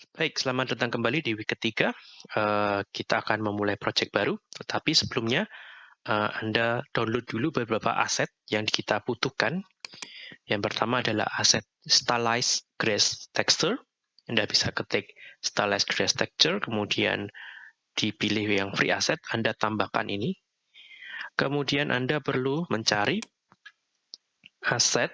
Baik, selamat datang kembali di week ketiga. Uh, kita akan memulai project baru, tetapi sebelumnya uh, Anda download dulu beberapa aset yang kita butuhkan. Yang pertama adalah aset stylized grass texture. Anda bisa ketik stylized grass texture, kemudian dipilih yang free asset, Anda tambahkan ini. Kemudian Anda perlu mencari aset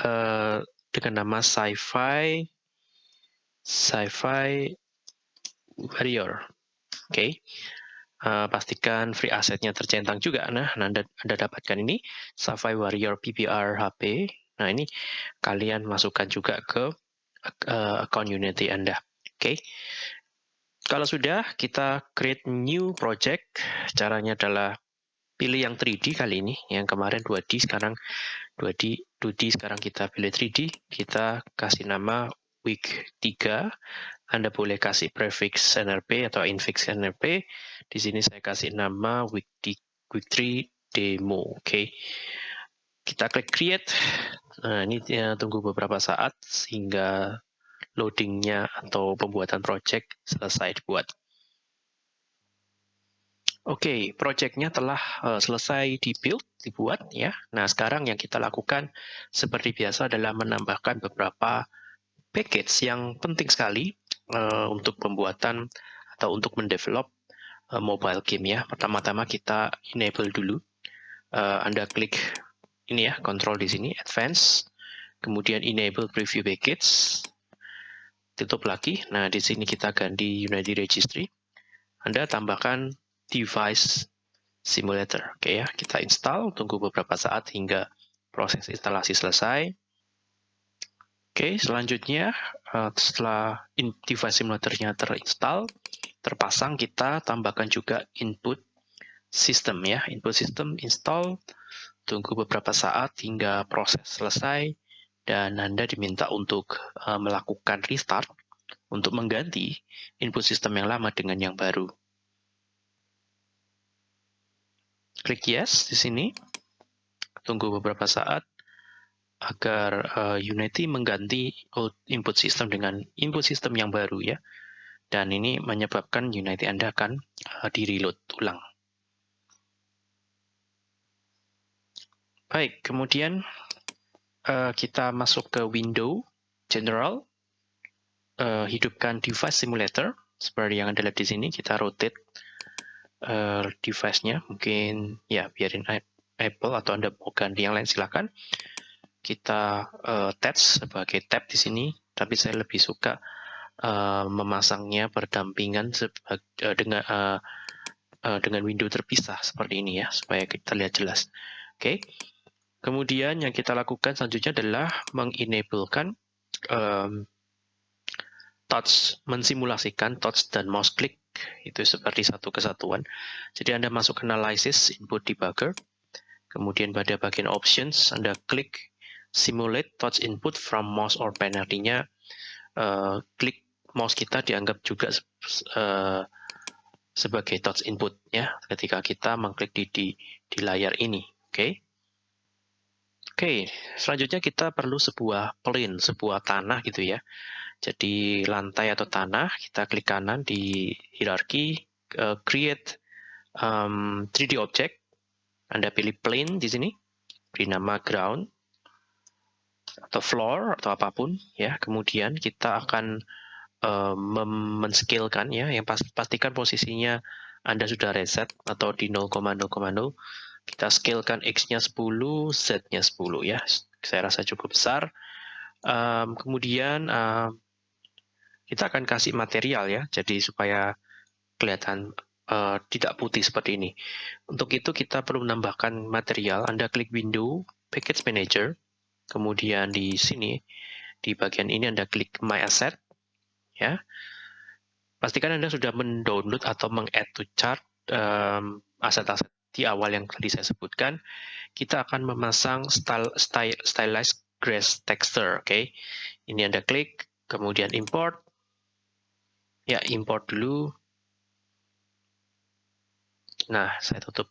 uh, dengan nama sci-fi sci-fi warrior. Oke. Okay. Uh, pastikan free asetnya tercentang juga. Nah, Anda, Anda dapatkan ini Sci-Fi Warrior PPR HP. Nah, ini kalian masukkan juga ke uh, account Unity Anda. Oke. Okay. Kalau sudah, kita create new project. Caranya adalah pilih yang 3D kali ini. Yang kemarin 2D, sekarang 2D, 2D sekarang kita pilih 3D. Kita kasih nama week 3, Anda boleh kasih prefix NRP atau infix NRP. Di sini saya kasih nama week, di, week 3 demo. Oke. Okay. Kita klik create. Nah, ini ya, tunggu beberapa saat sehingga loadingnya atau pembuatan project selesai dibuat. Oke, okay, projectnya telah uh, selesai dibuild, dibuat ya. Nah, sekarang yang kita lakukan seperti biasa adalah menambahkan beberapa package yang penting sekali uh, untuk pembuatan atau untuk mendevelop uh, mobile game ya. Pertama-tama kita enable dulu. Uh, Anda klik ini ya, control di sini, advance, kemudian enable preview package, tutup lagi. Nah, di sini kita ganti Unity Registry. Anda tambahkan device simulator. Oke ya, kita install, tunggu beberapa saat hingga proses instalasi selesai. Oke, selanjutnya uh, setelah device simulatornya terinstall, terpasang, kita tambahkan juga input system ya. Input system install, tunggu beberapa saat hingga proses selesai, dan Anda diminta untuk uh, melakukan restart untuk mengganti input system yang lama dengan yang baru. Klik yes di sini, tunggu beberapa saat, agar uh, Unity mengganti input system dengan input system yang baru ya. Dan ini menyebabkan Unity Anda akan uh, di-reload ulang. Baik, kemudian uh, kita masuk ke window general, uh, hidupkan device simulator seperti yang Anda lihat di sini. Kita rotate uh, device-nya, mungkin ya biarin Apple atau Anda mau ganti yang lain silakan kita uh, attach sebagai tab di sini, tapi saya lebih suka uh, memasangnya berdampingan uh, dengan uh, uh, dengan window terpisah seperti ini ya, supaya kita lihat jelas. Oke. Okay. Kemudian yang kita lakukan selanjutnya adalah mengenablekan um, touch, mensimulasikan touch dan mouse click itu seperti satu kesatuan. Jadi Anda masuk analysis input debugger, kemudian pada bagian options Anda klik simulate touch input from mouse or pen. Artinya uh, klik mouse kita dianggap juga uh, sebagai touch input ya ketika kita mengklik di di, di layar ini. Oke. Okay? Oke, okay, selanjutnya kita perlu sebuah plane, sebuah tanah gitu ya. Jadi lantai atau tanah, kita klik kanan di hierarki, uh, create um, 3D object. Anda pilih plane di sini, beri nama ground atau floor atau apa pun ya. Kemudian kita akan uh, men-scalekan ya. Yang pastikan posisinya Anda sudah reset atau di 0,0,0 kita scalekan X-nya 10 Z-nya 10 ya. Saya rasa cukup besar. Um, kemudian uh, kita akan kasih material ya. Jadi supaya kelihatan uh, tidak putih seperti ini. Untuk itu kita perlu menambahkan material. Anda klik window package manager Kemudian di sini, di bagian ini Anda klik My Asset. ya. Pastikan Anda sudah mendownload atau meng-add to chart um, aset-aset di awal yang tadi saya sebutkan. Kita akan memasang style, style, stylized grass texture. Oke, okay? Ini Anda klik, kemudian import. Ya, import dulu. Nah, saya tutup.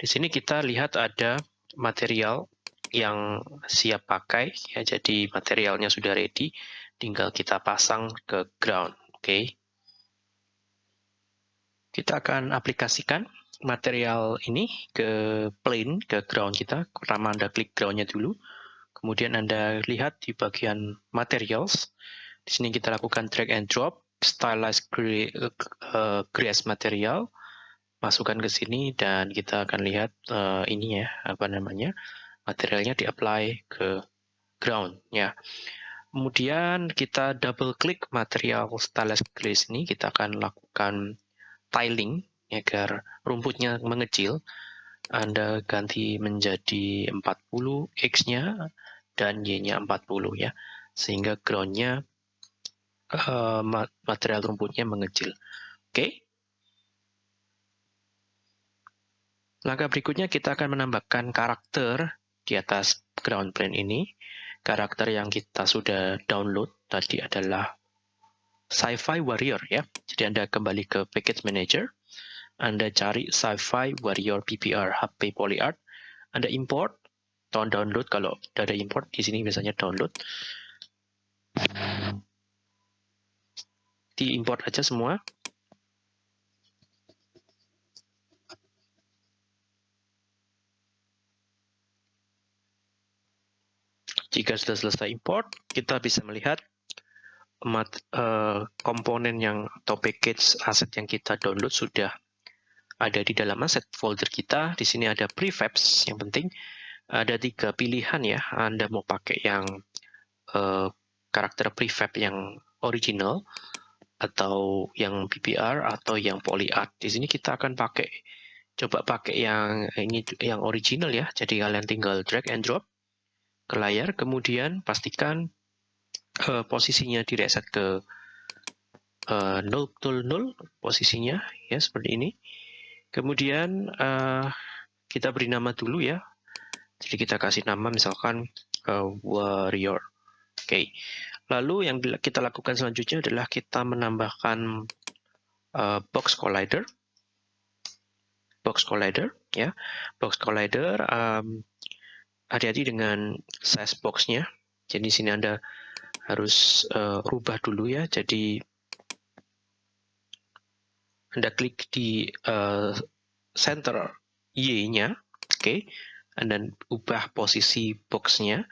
Di sini kita lihat ada material yang siap pakai ya jadi materialnya sudah ready tinggal kita pasang ke ground. Oke. Okay. Kita akan aplikasikan material ini ke plane, ke ground kita. Pertama Anda klik groundnya dulu. Kemudian Anda lihat di bagian materials. Di sini kita lakukan drag and drop, stylized uh, grass material. Masukkan ke sini dan kita akan lihat uh, ini ya, apa namanya, materialnya di-apply ke ground. ya. Kemudian kita double klik material stylized grass ini, kita akan lakukan tiling agar rumputnya mengecil, Anda ganti menjadi 40 X-nya dan Y-nya 40 ya, sehingga ground-nya uh, material rumputnya mengecil. Oke. Okay? Langkah berikutnya kita akan menambahkan karakter di atas ground plane ini. Karakter yang kita sudah download tadi adalah Sci-Fi Warrior ya. Jadi Anda kembali ke Package Manager, Anda cari Sci-Fi Warrior PPR HP PolyArt, Anda import, atau download kalau sudah ada import di sini biasanya download. Di import aja semua. Jika sudah selesai import, kita bisa melihat mat, uh, komponen yang atau package aset yang kita download sudah ada di dalam aset folder kita. Di sini ada prefabs yang penting. Ada tiga pilihan ya. Anda mau pakai yang uh, karakter prefab yang original atau yang PPR atau yang polyart. Di sini kita akan pakai coba pakai yang ini yang original ya. Jadi kalian tinggal drag and drop ke layar, kemudian pastikan uh, posisinya di reset ke uh, 0 0 posisinya ya seperti ini. Kemudian uh, kita beri nama dulu ya. Jadi kita kasih nama misalkan uh, warrior. Oke. Okay. Lalu yang kita lakukan selanjutnya adalah kita menambahkan uh, box collider. Box collider ya. Box collider um, hati-hati dengan size boxnya. Jadi sini Anda harus uh, rubah dulu ya. Jadi Anda klik di uh, center Y-nya, oke, okay, dan ubah posisi boxnya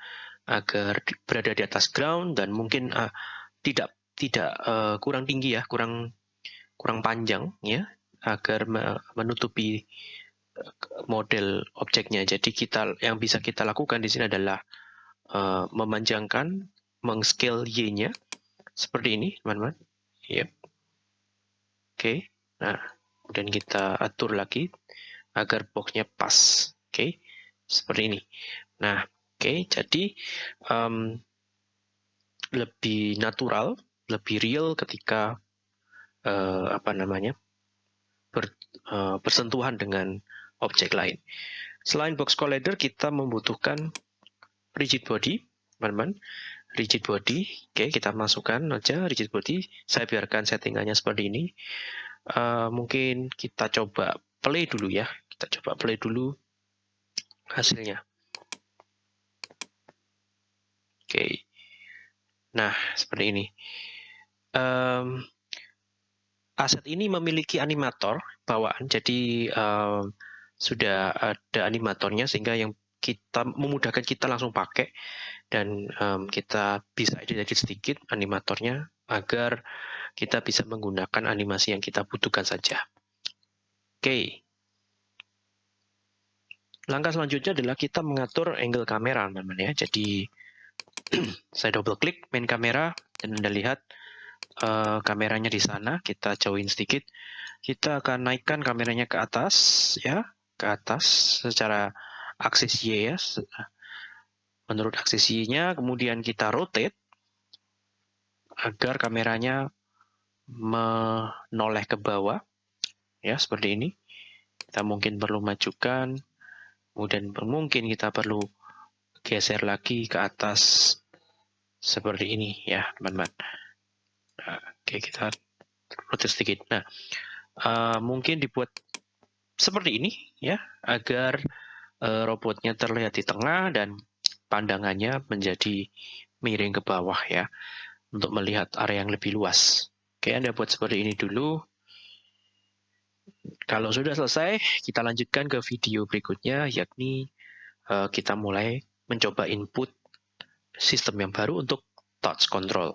agar berada di atas ground dan mungkin uh, tidak tidak uh, kurang tinggi ya, kurang kurang panjang ya, agar menutupi model objeknya. Jadi kita yang bisa kita lakukan di sini adalah uh, memanjangkan mengscale Y-nya seperti ini, teman-teman. Yep. Oke, okay. nah, dan kita atur lagi agar boxnya pas. Oke, okay. seperti ini. Nah, oke, okay. jadi um, lebih natural, lebih real ketika uh, apa namanya ber, uh, bersentuhan dengan objek lain. Selain box collider, kita membutuhkan rigid body, teman-teman rigid body. Oke, kita masukkan aja rigid body. Saya biarkan settingannya seperti ini. Uh, mungkin kita coba play dulu ya. Kita coba play dulu hasilnya. Oke. Nah, seperti ini. Um, aset ini memiliki animator bawaan, jadi um, sudah ada animatornya sehingga yang kita memudahkan kita langsung pakai dan um, kita bisa edit-edit sedikit animatornya agar kita bisa menggunakan animasi yang kita butuhkan saja. Oke. Okay. Langkah selanjutnya adalah kita mengatur angle kamera, teman-teman ya. Jadi saya double klik main kamera dan Anda lihat uh, kameranya di sana. Kita jauhin sedikit. Kita akan naikkan kameranya ke atas ya, ke atas secara aksis Y ya. Menurut aksis Y-nya, kemudian kita rotate agar kameranya menoleh ke bawah. Ya, seperti ini. Kita mungkin perlu majukan, kemudian mungkin kita perlu geser lagi ke atas seperti ini ya, teman-teman. Nah, oke, kita rotate sedikit. Nah, uh, mungkin dibuat seperti ini ya, agar uh, robotnya terlihat di tengah dan pandangannya menjadi miring ke bawah ya. untuk melihat area yang lebih luas. Oke, Anda buat seperti ini dulu. Kalau sudah selesai, kita lanjutkan ke video berikutnya, yakni uh, kita mulai mencoba input sistem yang baru untuk touch control.